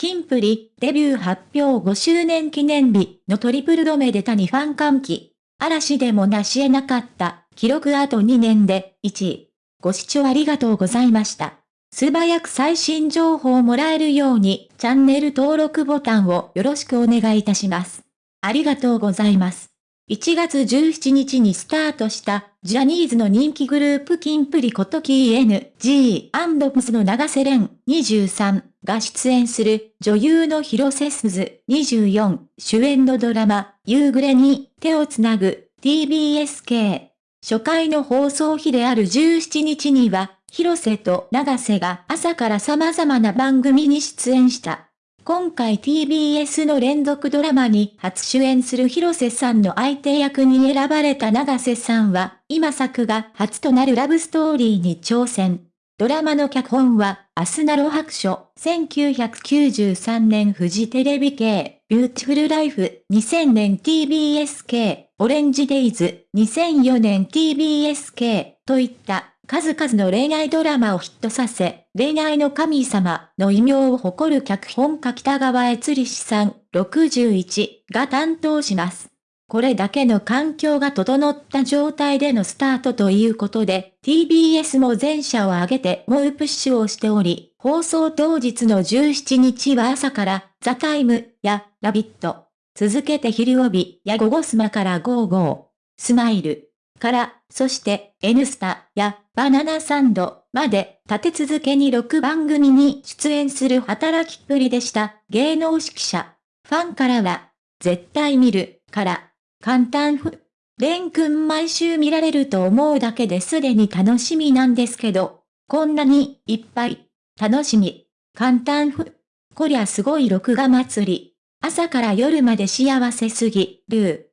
キンプリ、デビュー発表5周年記念日のトリプル止めで谷ファン歓喜。嵐でも成し得なかった、記録あと2年で、1位。ご視聴ありがとうございました。素早く最新情報をもらえるように、チャンネル登録ボタンをよろしくお願いいたします。ありがとうございます。1月17日にスタートした、ジャニーズの人気グループキンプリことキー N.G.&Ps の長瀬廉23が出演する女優の広瀬すず24主演のドラマ、夕暮れに手をつなぐ TBSK。初回の放送日である17日には、広瀬と永瀬が朝から様々な番組に出演した。今回 TBS の連続ドラマに初主演する広瀬さんの相手役に選ばれた永瀬さんは、今作が初となるラブストーリーに挑戦。ドラマの脚本は、あすなろ白書、1993年フジテレビ系、ビューティフルライフ、2000年 TBS 系、オレンジデイズ、2004年 TBS 系、といった数々の恋愛ドラマをヒットさせ、恋愛の神様の異名を誇る脚本家北川悦吏子さん61が担当します。これだけの環境が整った状態でのスタートということで、TBS も全社を挙げて猛プッシュをしており、放送当日の17日は朝から、 THE TIME やラヴィット、続けて昼帯やゴゴスマからゴーゴー、スマイル、から、そして、N スタやバナナサンドまで立て続けに6番組に出演する働きっぷりでした芸能誌記者。ファンからは、絶対見る、から、感嘆符。廉君毎週見られると思うだけですでに楽しみなんですけど、こんなにいっぱい、楽しみ、感嘆符。こりゃすごい録画祭り。朝から夜まで幸せすぎる。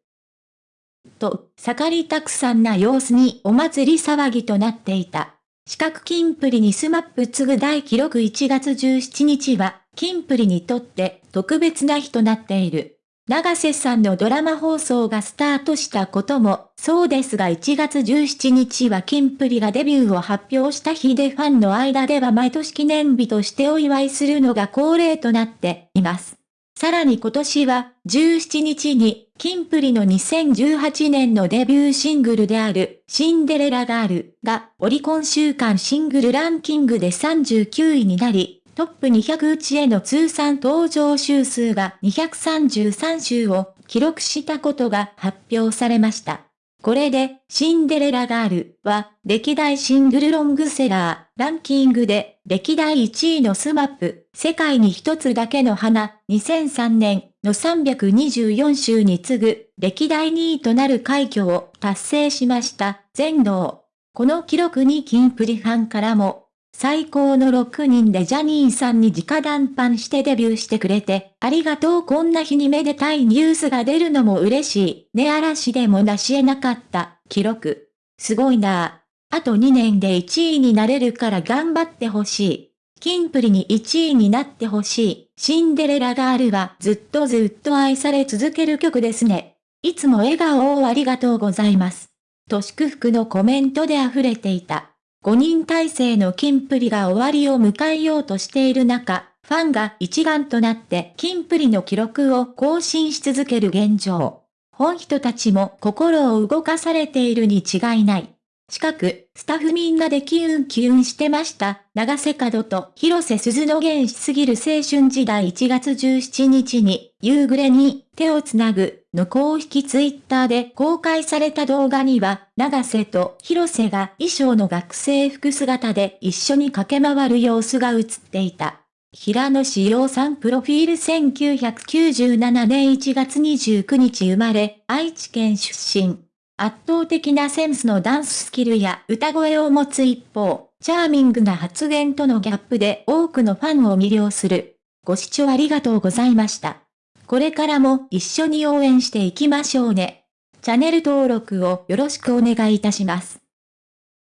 と、盛りだくさんな様子にお祭り騒ぎとなっていた。四角キンプリにスマップ次ぐ大記録1月17日は、キンプリにとって特別な日となっている。長瀬さんのドラマ放送がスタートしたこともそうですが1月17日はキンプリがデビューを発表した日でファンの間では毎年記念日としてお祝いするのが恒例となっています。さらに今年は17日にキンプリの2018年のデビューシングルであるシンデレラガールがオリコン週間シングルランキングで39位になり、トップ200打ちへの通算登場週数が233週を記録したことが発表されました。これで、シンデレラガールは、歴代シングルロングセラー、ランキングで、歴代1位のスマップ、世界に一つだけの花、2003年の324週に次ぐ、歴代2位となる快挙を達成しました、全能。この記録にキンプリファンからも、最高の6人でジャニーさんに直談判してデビューしてくれて、ありがとうこんな日にめでたいニュースが出るのも嬉しい。ね嵐でも成し得なかった、記録。すごいなあと2年で1位になれるから頑張ってほしい。キンプリに1位になってほしい。シンデレラガールはずっとずっと愛され続ける曲ですね。いつも笑顔をありがとうございます。と祝福のコメントで溢れていた。5人体制のキンプリが終わりを迎えようとしている中、ファンが一丸となってキンプリの記録を更新し続ける現状。本人たちも心を動かされているに違いない。近く、スタッフみんなでキュンキュンしてました。長瀬角と広瀬鈴の原始すぎる青春時代1月17日に、夕暮れに手をつなぐの公式ツイッターで公開された動画には、長瀬と広瀬が衣装の学生服姿で一緒に駆け回る様子が映っていた。平野志陽さんプロフィール1997年1月29日生まれ、愛知県出身。圧倒的なセンスのダンススキルや歌声を持つ一方、チャーミングな発言とのギャップで多くのファンを魅了する。ご視聴ありがとうございました。これからも一緒に応援していきましょうね。チャンネル登録をよろしくお願いいたします。